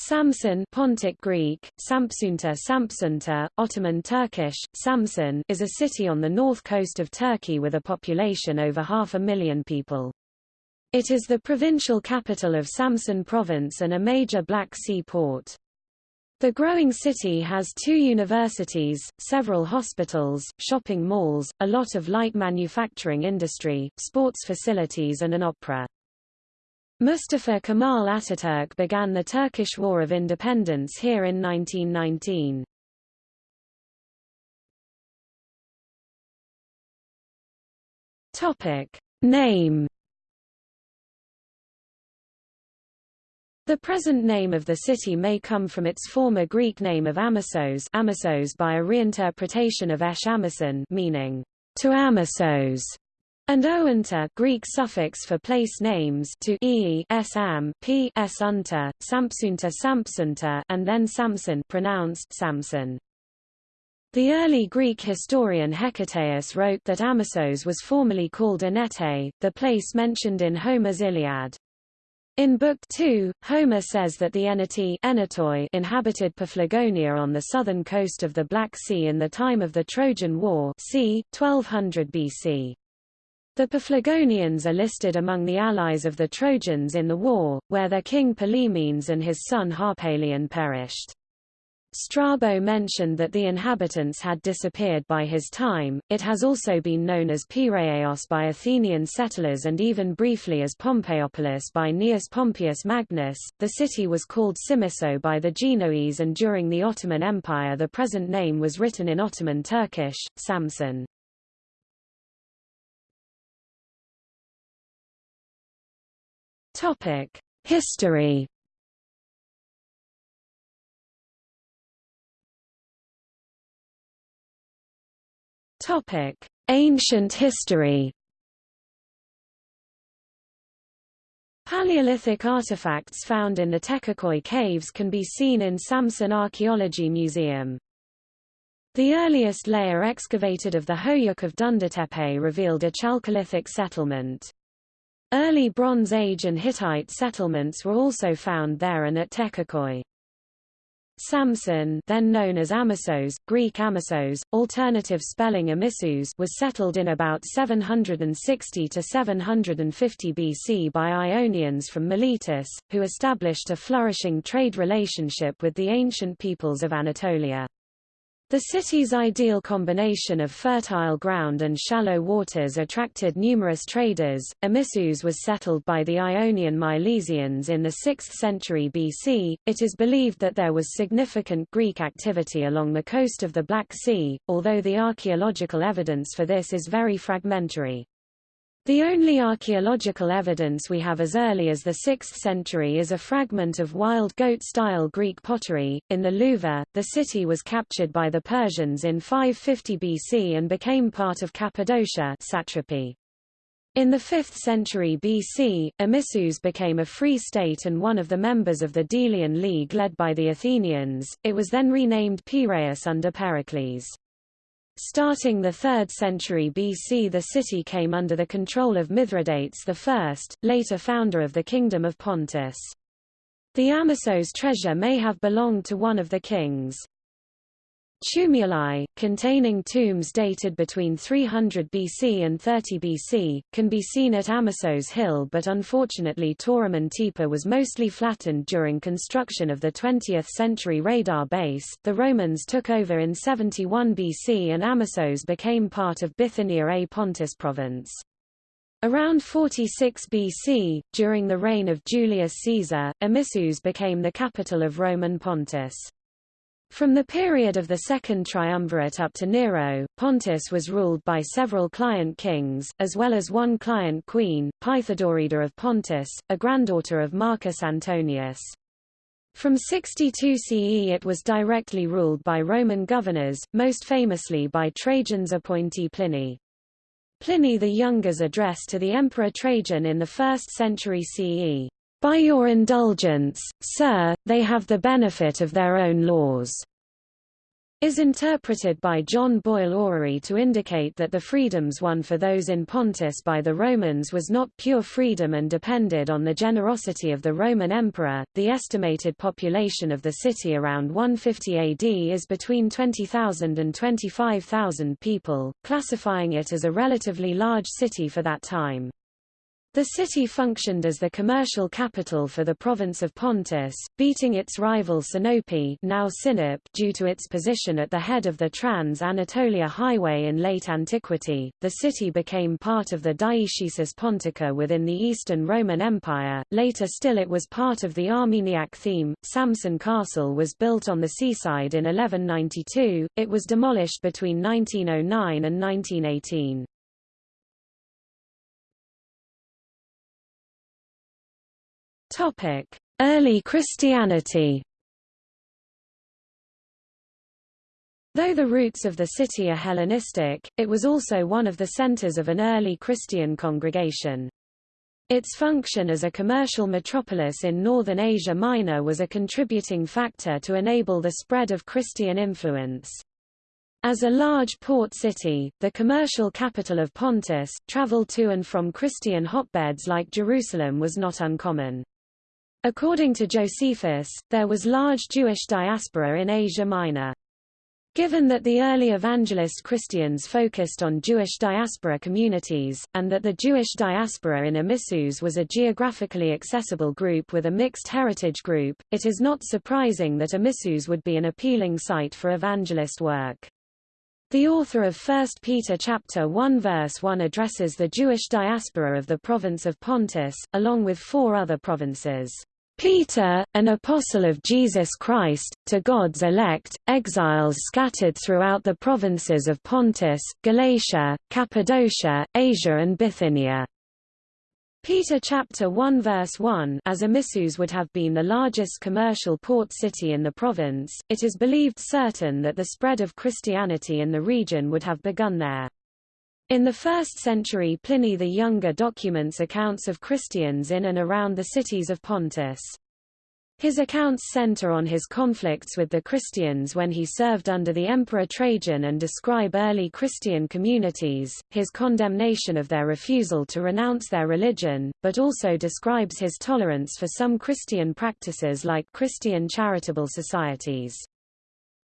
Samsun Pontic Greek, Sampsunta Sampsunta, Ottoman Turkish, Samsun is a city on the north coast of Turkey with a population over half a million people. It is the provincial capital of Samsun province and a major Black Sea port. The growing city has two universities, several hospitals, shopping malls, a lot of light manufacturing industry, sports facilities and an opera. Mustafa Kemal Ataturk began the Turkish War of Independence here in 1919. Topic. Name The present name of the city may come from its former Greek name of Amissos, Amissos by a reinterpretation of Esh Amisson meaning to Amissos, and Oanta Greek suffix for place names to e s am p s unta, and then Samson pronounced Samson. The early Greek historian Hecataeus wrote that Amissos was formerly called Enete, the place mentioned in Homer's Iliad. In Book 2, Homer says that the Eneti Enetoi inhabited Paphlagonia on the southern coast of the Black Sea in the time of the Trojan War c. 1200 BC. The Paphlagonians are listed among the allies of the Trojans in the war, where their king Pylaemenes and his son Harpalion perished. Strabo mentioned that the inhabitants had disappeared by his time. It has also been known as Piraeus by Athenian settlers and even briefly as Pompeiopolis by Gnaeus Pompeius Magnus. The city was called Simiso by the Genoese and during the Ottoman Empire the present name was written in Ottoman Turkish, Samsun. Topic: History. Topic: Ancient history. Paleolithic artifacts found in the Tekkeköy caves can be seen in Samsun Archaeology Museum. The earliest layer excavated of the Hoyuk of Dündartepe revealed a Chalcolithic settlement. Early Bronze Age and Hittite settlements were also found there and at Tekkeköy. Samsun, then known as Amissos, Greek Amissos, alternative spelling Amissus was settled in about 760 to 750 BC by Ionians from Miletus, who established a flourishing trade relationship with the ancient peoples of Anatolia. The city's ideal combination of fertile ground and shallow waters attracted numerous traders. Amissus was settled by the Ionian Milesians in the 6th century BC. It is believed that there was significant Greek activity along the coast of the Black Sea, although the archaeological evidence for this is very fragmentary. The only archaeological evidence we have as early as the 6th century is a fragment of wild goat-style Greek pottery. In the Louvre, the city was captured by the Persians in 550 BC and became part of Cappadocia satrapy. In the 5th century BC, Amissus became a free state and one of the members of the Delian League led by the Athenians. It was then renamed Piraeus under Pericles. Starting the 3rd century BC the city came under the control of Mithridates I, later founder of the Kingdom of Pontus. The Amissos treasure may have belonged to one of the kings. Tumuli, containing tombs dated between 300 BC and 30 BC, can be seen at Amissos Hill but unfortunately Toraman Tepe was mostly flattened during construction of the 20th century radar base. The Romans took over in 71 BC and Amissos became part of Bithynia et Pontus province. Around 46 BC, during the reign of Julius Caesar, Amissus became the capital of Roman Pontus. From the period of the Second Triumvirate up to Nero, Pontus was ruled by several client kings, as well as one client queen, Pythodorida of Pontus, a granddaughter of Marcus Antonius. From 62 CE it was directly ruled by Roman governors, most famously by Trajan's appointee Pliny. Pliny the Younger's address to the Emperor Trajan in the 1st century CE by your indulgence, sir, they have the benefit of their own laws. is interpreted by John Boyle Orrery to indicate that the freedoms won for those in Pontus by the Romans was not pure freedom and depended on the generosity of the Roman emperor. The estimated population of the city around 150 AD is between 20,000 and 25,000 people, classifying it as a relatively large city for that time. The city functioned as the commercial capital for the province of Pontus, beating its rival Sinope now Sinop due to its position at the head of the Trans-Anatolia Highway in late antiquity. The city became part of the Dioecesis Pontica within the Eastern Roman Empire. Later still it was part of the Armeniac theme. Samsun Castle was built on the seaside in 1192. It was demolished between 1909 and 1918. Topic: Early Christianity. Though the roots of the city are Hellenistic, it was also one of the centers of an early Christian congregation. Its function as a commercial metropolis in northern Asia Minor was a contributing factor to enable the spread of Christian influence. As a large port city, the commercial capital of Pontus, travel to and from Christian hotbeds like Jerusalem was not uncommon. According to Josephus, there was large Jewish diaspora in Asia Minor. Given that the early evangelist Christians focused on Jewish diaspora communities, and that the Jewish diaspora in Amissos was a geographically accessible group with a mixed heritage group, it is not surprising that Amissos would be an appealing site for evangelist work. The author of 1 Peter chapter 1 verse 1 addresses the Jewish diaspora of the province of Pontus, along with four other provinces. Peter, an apostle of Jesus Christ, to God's elect, exiles scattered throughout the provinces of Pontus, Galatia, Cappadocia, Asia and Bithynia. Peter chapter 1 verse 1 As Amissos would have been the largest commercial port city in the province, it is believed certain that the spread of Christianity in the region would have begun there. In the 1st century Pliny the Younger documents accounts of Christians in and around the cities of Pontus. His accounts center on his conflicts with the Christians when he served under the Emperor Trajan and describe early Christian communities, his condemnation of their refusal to renounce their religion, but also describes his tolerance for some Christian practices like Christian charitable societies.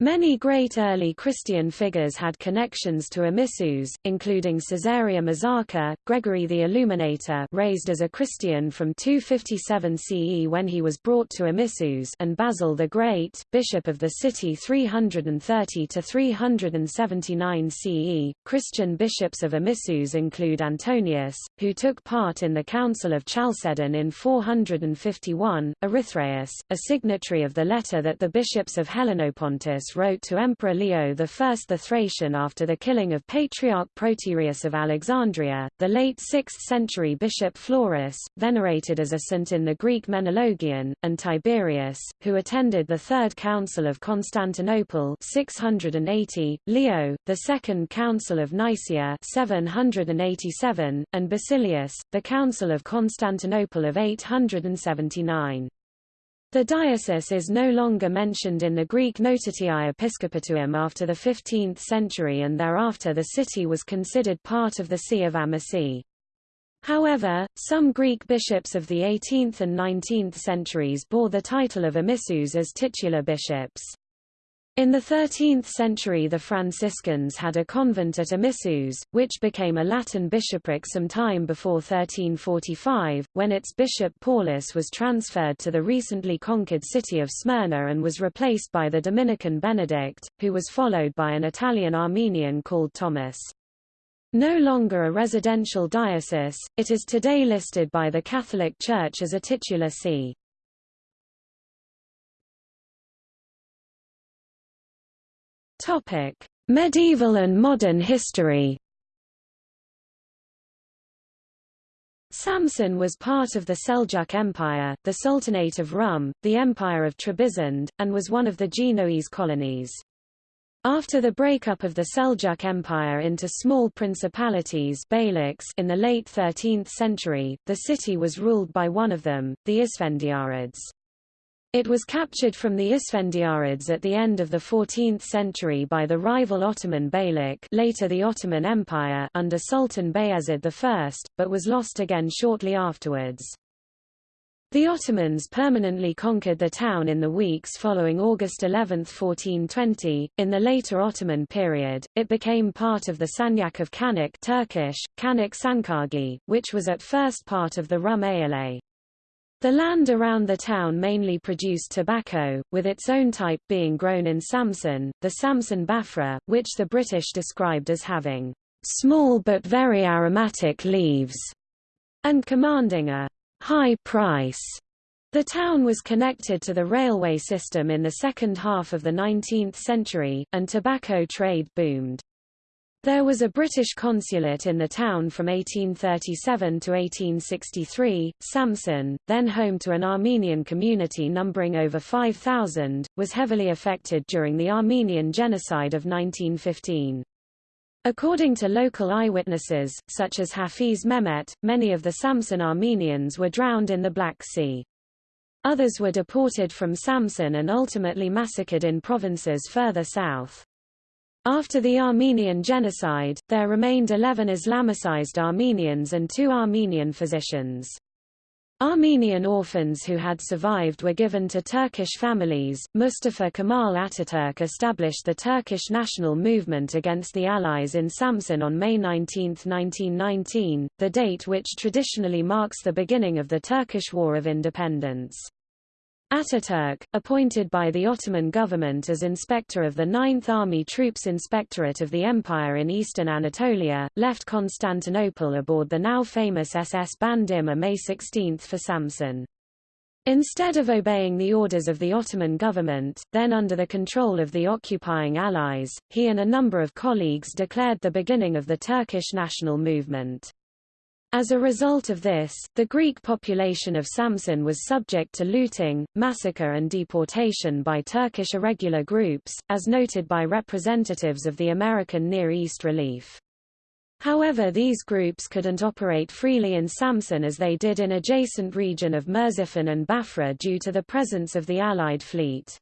Many great early Christian figures had connections to Amissos, including Caesarea Mazaca, Gregory the Illuminator raised as a Christian from 257 CE when he was brought to Amissos and Basil the Great, bishop of the city 330 to 379 CE. Christian bishops of Amissos include Antonius, who took part in the Council of Chalcedon in 451, Erythraeus, a signatory of the letter that the bishops of Helenopontus wrote to Emperor Leo I the Thracian after the killing of Patriarch Proterius of Alexandria, the late 6th century bishop Florus, venerated as a saint in the Greek Menologion, and Tiberius, who attended the Third Council of Constantinople 680, Leo, the Second Council of Nicaea 787, and Basilius, the Council of Constantinople of 879. The diocese is no longer mentioned in the Greek Notitiae Episcopatuum after the 15th century and thereafter the city was considered part of the See of Amasea. However, some Greek bishops of the 18th and 19th centuries bore the title of Amissos as titular bishops. In the 13th century the Franciscans had a convent at Amissos, which became a Latin bishopric some time before 1345, when its bishop Paulus was transferred to the recently conquered city of Smyrna and was replaced by the Dominican Benedict, who was followed by an Italian Armenian called Thomas. No longer a residential diocese, it is today listed by the Catholic Church as a titular see. Topic: Medieval and modern history. Samsun was part of the Seljuk Empire, the Sultanate of Rum, the Empire of Trebizond, and was one of the Genoese colonies. After the breakup of the Seljuk Empire into small principalities in the late 13th century, the city was ruled by one of them, the Isfendiarids. It was captured from the Isfendiarids at the end of the 14th century by the rival Ottoman Beylik later the Ottoman Empire under Sultan Bayezid I, but was lost again shortly afterwards. The Ottomans permanently conquered the town in the weeks following August 11, 1420. In the later Ottoman period, it became part of the Sanjak of Canik Turkish, Canik Sancağı, which was at first part of the Rum Eyalet. The land around the town mainly produced tobacco, with its own type being grown in Samsun, the Samsun Bafra, which the British described as having small but very aromatic leaves, and commanding a high price. The town was connected to the railway system in the second half of the 19th century, and tobacco trade boomed. There was a British consulate in the town from 1837 to 1863. Samsun, then home to an Armenian community numbering over 5,000, was heavily affected during the Armenian Genocide of 1915. According to local eyewitnesses, such as Hafiz Mehmet, many of the Samsun Armenians were drowned in the Black Sea. Others were deported from Samsun and ultimately massacred in provinces further south. After the Armenian genocide, there remained 11 Islamicized Armenians and two Armenian physicians. Armenian orphans who had survived were given to Turkish families. Mustafa Kemal Ataturk established the Turkish national movement against the Allies in Samsun on May 19, 1919, the date which traditionally marks the beginning of the Turkish War of Independence. Ataturk, appointed by the Ottoman government as inspector of the 9th Army Troops Inspectorate of the Empire in eastern Anatolia, left Constantinople aboard the now famous SS Bandırma on May 16 for Samsun. Instead of obeying the orders of the Ottoman government, then under the control of the occupying Allies, he and a number of colleagues declared the beginning of the Turkish national movement. As a result of this, the Greek population of Samsun was subject to looting, massacre and deportation by Turkish irregular groups, as noted by representatives of the American Near East Relief. However these groups couldn't operate freely in Samsun as they did in adjacent region of Merzifon and Bafra due to the presence of the Allied fleet.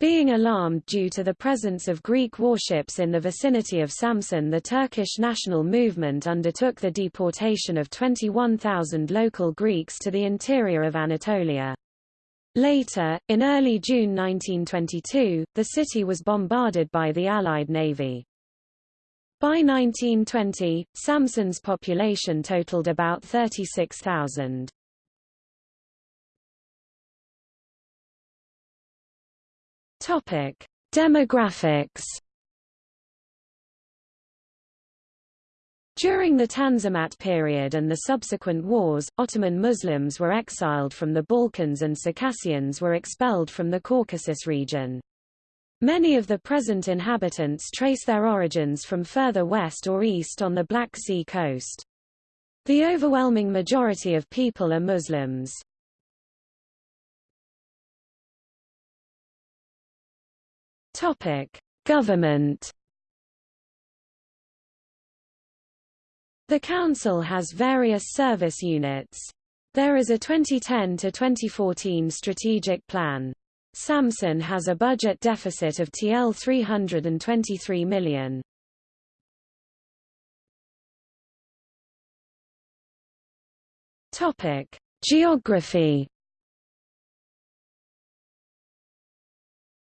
Being alarmed due to the presence of Greek warships in the vicinity of Samsun the Turkish national movement undertook the deportation of 21,000 local Greeks to the interior of Anatolia. Later, in early June 1922, the city was bombarded by the Allied navy. By 1920, Samsun's population totaled about 36,000. Topic: Demographics. During the Tanzimat period and the subsequent wars, Ottoman Muslims were exiled from the Balkans and Circassians were expelled from the Caucasus region. Many of the present inhabitants trace their origins from further west or east on the Black Sea coast. The overwhelming majority of people are Muslims. Topic: Government. The council has various service units. There is a 2010 to 2014 strategic plan. Samsun has a budget deficit of TL 323 million. Topic: Geography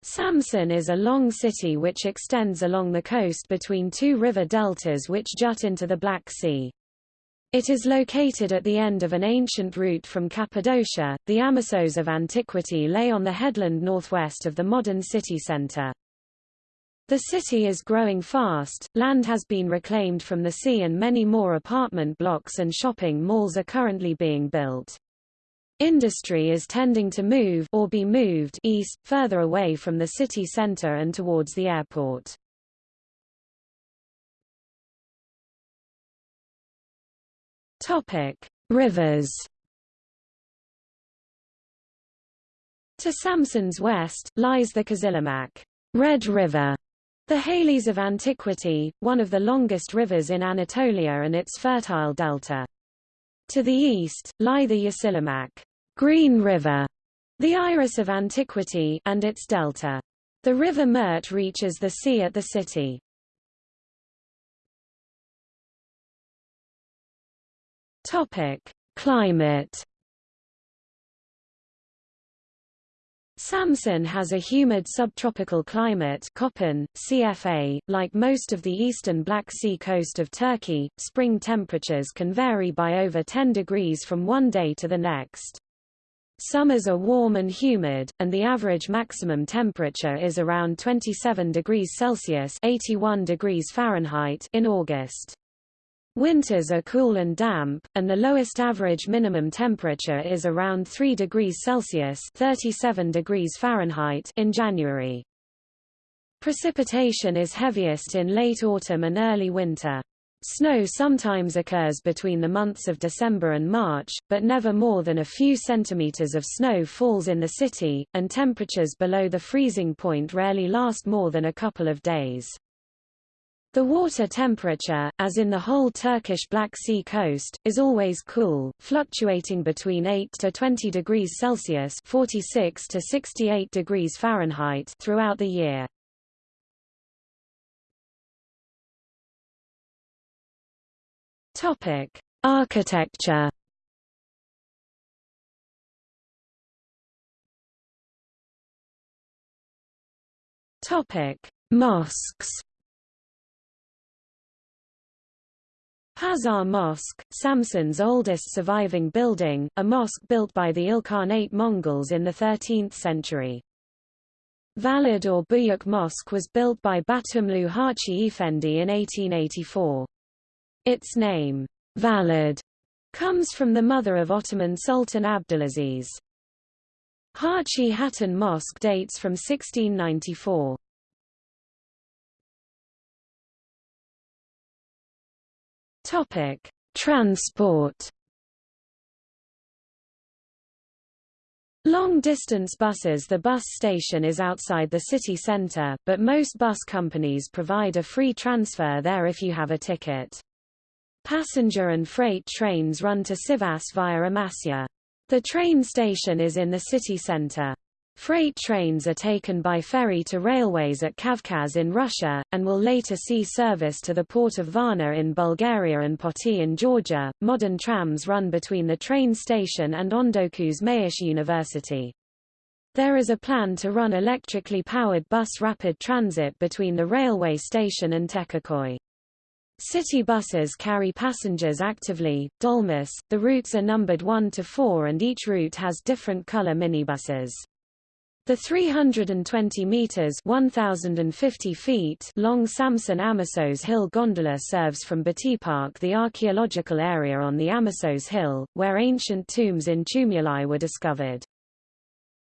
Samsun is a long city which extends along the coast between two river deltas which jut into the Black Sea. It is located at the end of an ancient route from Cappadocia. The Amisos of antiquity lay on the headland northwest of the modern city center. The city is growing fast, land has been reclaimed from the sea and many more apartment blocks and shopping malls are currently being built. Industry is tending to move or be moved east, further away from the city center and towards the airport. Topic: Rivers. To Samsun's west, lies the Kızılırmak Red River, the Halys of antiquity, one of the longest rivers in Anatolia and its fertile delta. To the east, lie the Yeşilırmak Green River, the Iris of Antiquity and its delta. The river Mert reaches the sea at the city. Topic: Climate Samsun has a humid subtropical climate Köppen, CFA. .Like most of the eastern Black Sea coast of Turkey, spring temperatures can vary by over 10 degrees from one day to the next. Summers are warm and humid, and the average maximum temperature is around 27 degrees Celsius 81 degrees Fahrenheit in August. Winters are cool and damp, and the lowest average minimum temperature is around 3 degrees Celsius 37 degrees Fahrenheit in January. Precipitation is heaviest in late autumn and early winter. Snow sometimes occurs between the months of December and March, but never more than a few centimeters of snow falls in the city, and temperatures below the freezing point rarely last more than a couple of days. The water temperature, as in the whole Turkish Black Sea coast, is always cool, fluctuating between 8 to 20 degrees Celsius 46 to 68 degrees Fahrenheit throughout the year. Topic: Architecture. Topic: Mosques. Pazar Mosque, Samsun's oldest surviving building, a mosque built by the Ilkhanate Mongols in the 13th century. Valide or Buyuk Mosque was built by Batumlu Hachi Efendi in 1884. Its name, Valide, comes from the mother of Ottoman Sultan Abdulaziz. Hachi Hatun Mosque dates from 1694. Topic: Transport. Long-distance buses The bus station is outside the city centre, but most bus companies provide a free transfer there if you have a ticket. Passenger and freight trains run to Sivas via Amasya. The train station is in the city centre. Freight trains are taken by ferry to railways at Kavkaz in Russia, and will later see service to the port of Varna in Bulgaria and Poti in Georgia. Modern trams run between the train station and Ondokuz Mayıs University. There is a plan to run electrically powered bus rapid transit between the railway station and Tekeköy. City buses carry passengers actively. Dolmus, the routes are numbered 1 to 4 and each route has different color minibuses. The 320 meters (1050 feet) long Samsun Amisos Hill gondola serves from Park the archaeological area on the Amisos Hill, where ancient tombs in tumuli were discovered.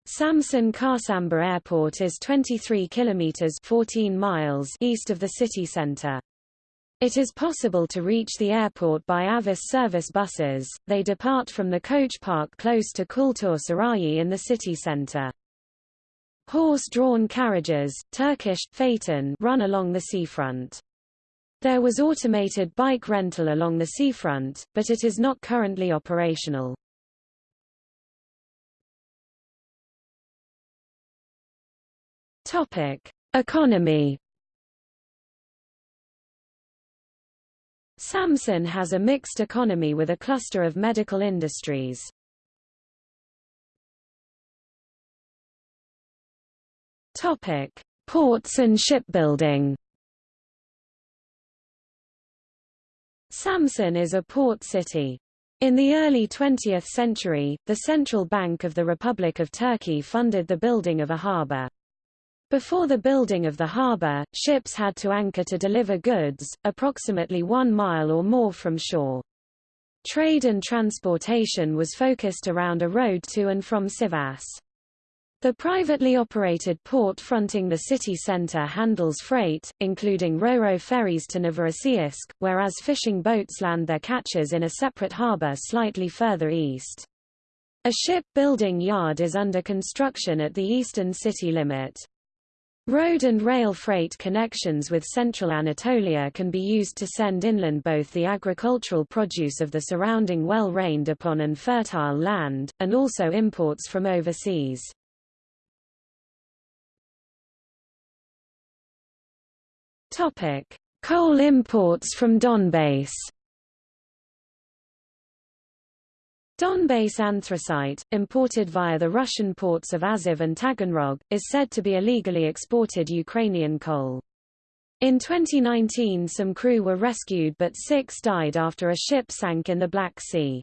Samsun Çarşamba Airport is 23 kilometers (14 miles) east of the city center. It is possible to reach the airport by Havaş service buses. They depart from the coach park close to Kültür Sarayi in the city center. Horse-drawn carriages, Turkish, phaeton, run along the seafront. There was automated bike rental along the seafront, but it is not currently operational. Topic: Economy. Samsun has a mixed economy with a cluster of medical industries. Topic: Ports and shipbuilding. Samsun is a port city. In the early 20th century, the Central Bank of the Republic of Turkey funded the building of a harbour. Before the building of the harbour, ships had to anchor to deliver goods, approximately one mile or more from shore. Trade and transportation was focused around a road to and from Sivas. The privately operated port fronting the city center handles freight, including ro-ro ferries to Novorossiysk, whereas fishing boats land their catches in a separate harbor slightly further east. A ship building yard is under construction at the eastern city limit. Road and rail freight connections with central Anatolia can be used to send inland both the agricultural produce of the surrounding well-rained upon and fertile land, and also imports from overseas. Coal imports from Donbass Donbass anthracite, imported via the Russian ports of Azov and Taganrog, is said to be illegally exported Ukrainian coal. In 2019 some crew were rescued but six died after a ship sank in the Black Sea.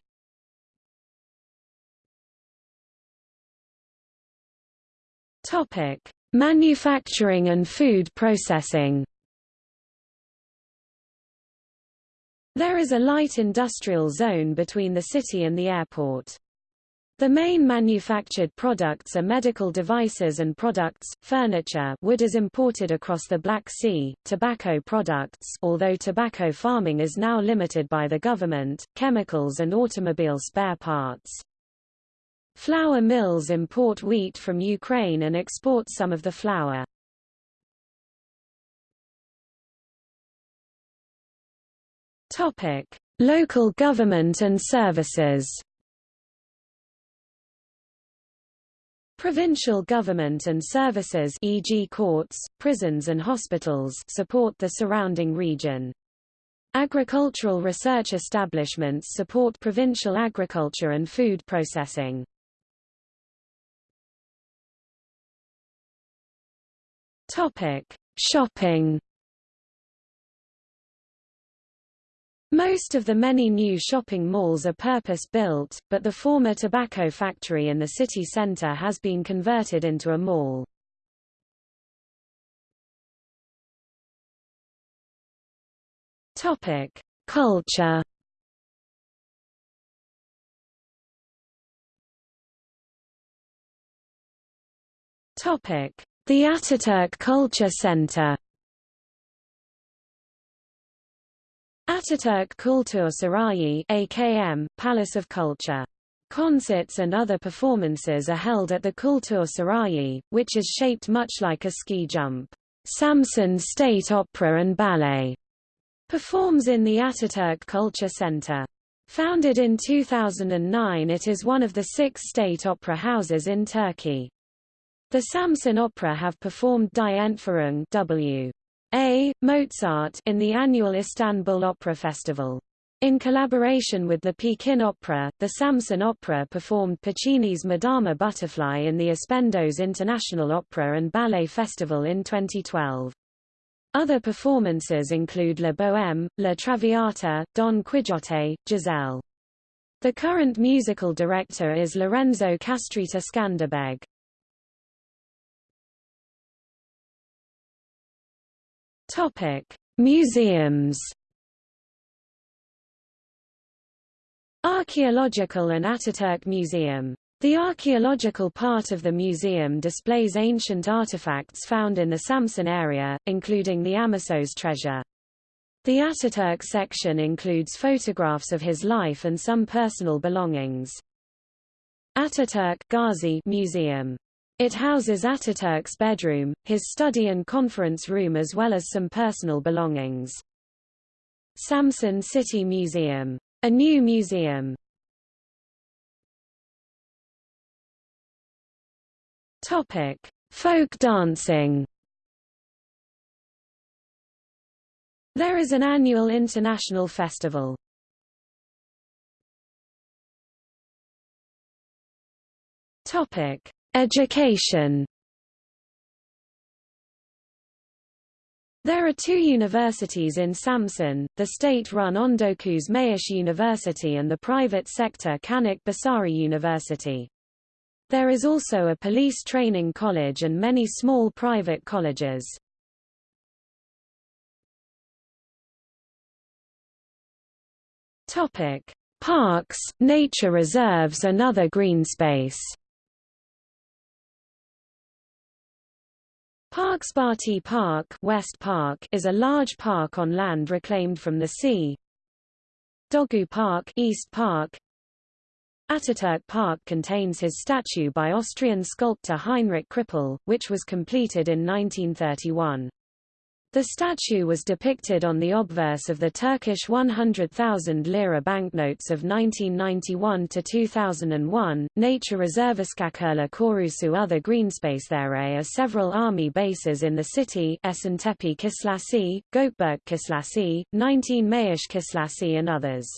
Manufacturing and food processing There is a light industrial zone between the city and the airport. The main manufactured products are medical devices and products, furniture wood is imported across the Black Sea, tobacco products although tobacco farming is now limited by the government, chemicals and automobile spare parts. Flour mills import wheat from Ukraine and export some of the flour. Topic: Local government and services. Provincial government and services e.g. courts, prisons and hospitals support the surrounding region. Agricultural research establishments support provincial agriculture and food processing. Topic: Shopping Most of the many new shopping malls are purpose-built, but the former tobacco factory in the city center has been converted into a mall. Topic: Culture. Topic: The Ataturk Culture Center. Ataturk Kultur Sarayi AKM, Palace of Culture. Concerts and other performances are held at the Kultur Sarayi, which is shaped much like a ski jump. Samsun State Opera and Ballet performs in the Ataturk Culture Center. Founded in 2009 it is one of the six state opera houses in Turkey. The Samsun Opera have performed Die W. A. Mozart in the annual Istanbul Opera Festival. In collaboration with the Pekin Opera, the Samsun Opera performed Puccini's Madama Butterfly in the Aspendos International Opera and Ballet Festival in 2012. Other performances include La Bohème, La Traviata, Don Quixote, Giselle. The current musical director is Lorenzo Castriota Skanderbeg. Topic: Museums. Archaeological and Ataturk Museum. The archaeological part of the museum displays ancient artifacts found in the Samsun area, including the Amisos treasure. The Ataturk section includes photographs of his life and some personal belongings. Ataturk Gazi Museum it houses Ataturk's bedroom, his study and conference room as well as some personal belongings. Samsun City Museum. A new museum. Topic: Folk dancing. There is an annual international festival. Topic: Education There are two universities in Samsun, the state-run Ondokuz Mayıs University and the private sector Canik Başarı University. There is also a police training college and many small private colleges. Parks, nature reserves and other green space Parksparty Park, West Park is a large park on land reclaimed from the sea. Dogu Park, East Park. Ataturk Park contains his statue by Austrian sculptor Heinrich Krippel, which was completed in 1931. The statue was depicted on the obverse of the Turkish 100,000 lira banknotes of 1991 to 2001. Nature Reserve Iskakula Korusu other greenspace there are several army bases in the city Esentepe Kislasi, Gökberk Kislasi, 19 Mayıs Kislasi and others.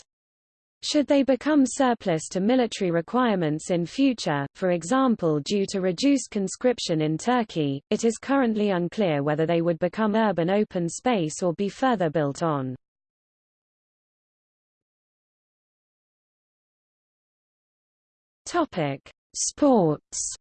Should they become surplus to military requirements in future, for example due to reduced conscription in Turkey, it is currently unclear whether they would become urban open space or be further built on. Sports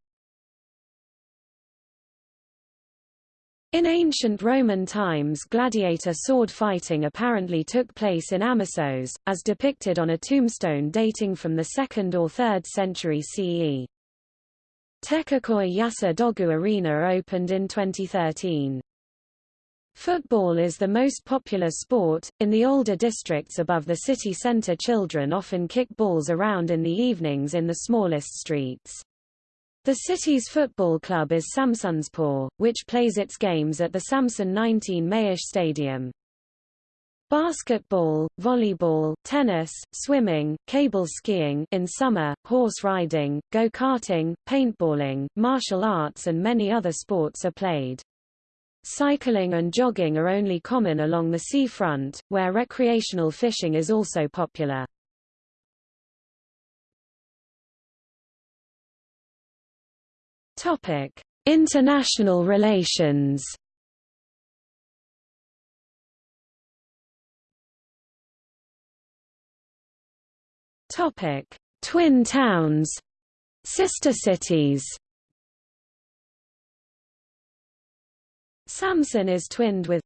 In ancient Roman times gladiator sword fighting apparently took place in Amisos, as depicted on a tombstone dating from the 2nd or 3rd century CE. Tekkeköy Yaşar Doğu Arena opened in 2013. Football is the most popular sport. In the older districts above the city center children often kick balls around in the evenings in the smallest streets. The city's football club is Samsunspor, which plays its games at the Samsun 19 Mayıs Stadium. Basketball, volleyball, tennis, swimming, cable skiing in summer, horse riding, go-karting, paintballing, martial arts and many other sports are played. Cycling and jogging are only common along the seafront, where recreational fishing is also popular. Topic: International relations. Topic: Twin towns, sister cities. Samsun is twinned with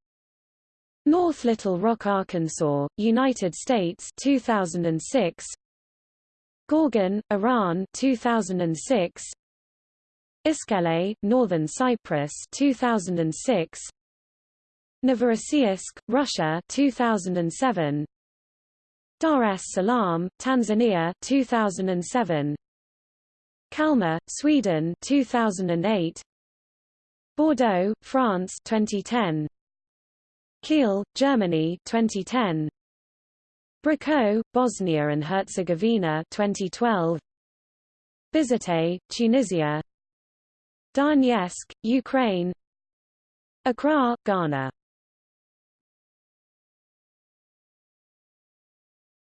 North Little Rock, Arkansas, United States 2006. Gorgan, Iran 2006. Iskele, Northern Cyprus 2006 Novorossiysk, Russia 2007 Dar es Salaam, Tanzania 2007 Kalmar, Sweden 2008 Bordeaux, France 2010 Kiel, Germany 2010 Brčko, Bosnia and Herzegovina 2012 Bizerte, Tunisia Donetsk, Ukraine Accra, Ghana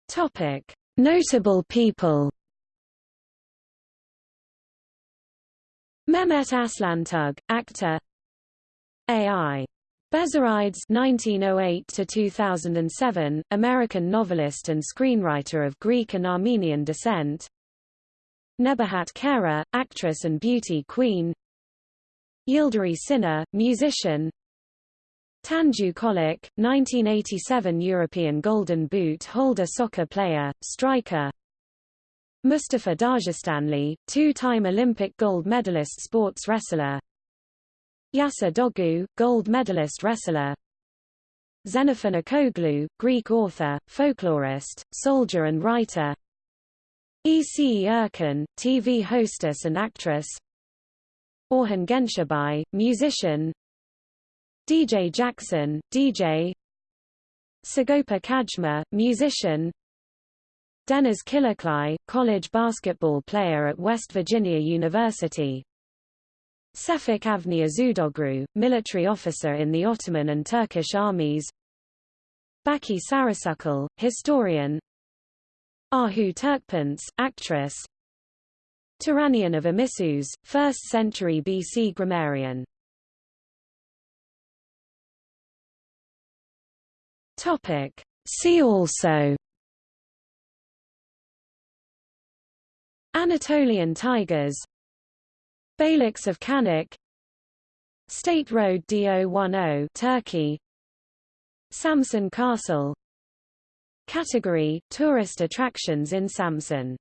Topic. Notable people Mehmet Aslantuğ, actor A.I. Bezerides (1908–2007), American novelist and screenwriter of Greek and Armenian descent. Nebahat Kara, actress and beauty queen. Yildiray Ciner, musician. Tanju Çolak, 1987 European Golden Boot holder soccer player, striker. Mustafa Dağıstanlı, two-time Olympic gold medalist sports wrestler. Yaşar Doğu, gold medalist wrestler. Xenophon Akoglou, Greek author, folklorist, soldier and writer. Ece Erken, TV hostess and actress Orhan Gencebay, musician. DJ Jackson, DJ Sagopa Kajmer, musician. Deniz Kılıçlı, college basketball player at West Virginia University. Şefik Avni Özüdoğru, military officer in the Ottoman and Turkish armies. Baki Sarısakal, historian. Ahu Türkpençe, actress Tyrannion of Amisus, 1st century BC grammarian. Topic. See also. Anatolian tigers. Beyliks of Canik State Road DO10 Turkey. Samsun Castle. Category – Tourist attractions in Samsun